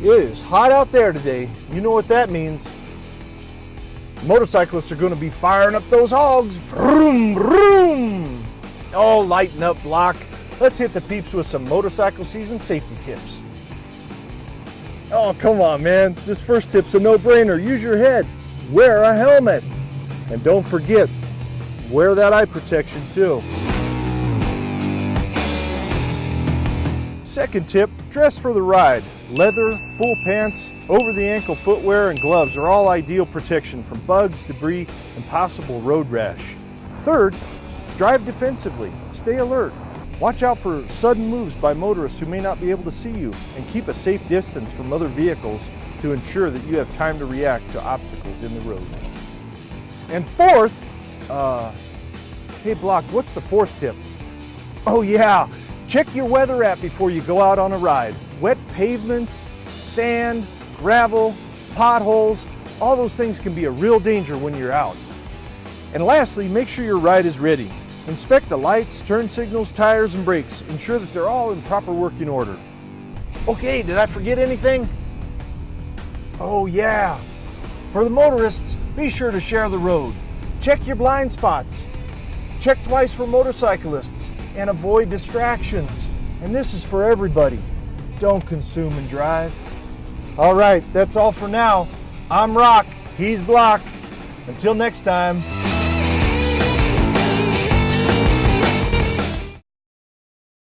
It is hot out there today. You know what that means. Motorcyclists are going to be firing up those hogs. Vroom, vroom. Oh, lighten up, block. Let's hit the peeps with some motorcycle season safety tips. Oh, come on, man. This first tip's a no-brainer. Use your head. Wear a helmet. And don't forget, wear that eye protection too. Second tip, dress for the ride. Leather, full pants, over the ankle footwear, and gloves are all ideal protection from bugs, debris, and possible road rash. Third, drive defensively. Stay alert. Watch out for sudden moves by motorists who may not be able to see you and keep a safe distance from other vehicles to ensure that you have time to react to obstacles in the road. And fourth, uh, hey Block, what's the fourth tip? Oh yeah, check your weather app before you go out on a ride. Wet pavements, sand, gravel, potholes, all those things can be a real danger when you're out. And lastly, make sure your ride is ready. Inspect the lights, turn signals, tires, and brakes. Ensure that they're all in proper working order. Okay, did I forget anything? Oh yeah. For the motorists, be sure to share the road. Check your blind spots. Check twice for motorcyclists and avoid distractions. And this is for everybody. Don't consume and drive. All right, that's all for now. I'm Rock, he's Block. Until next time.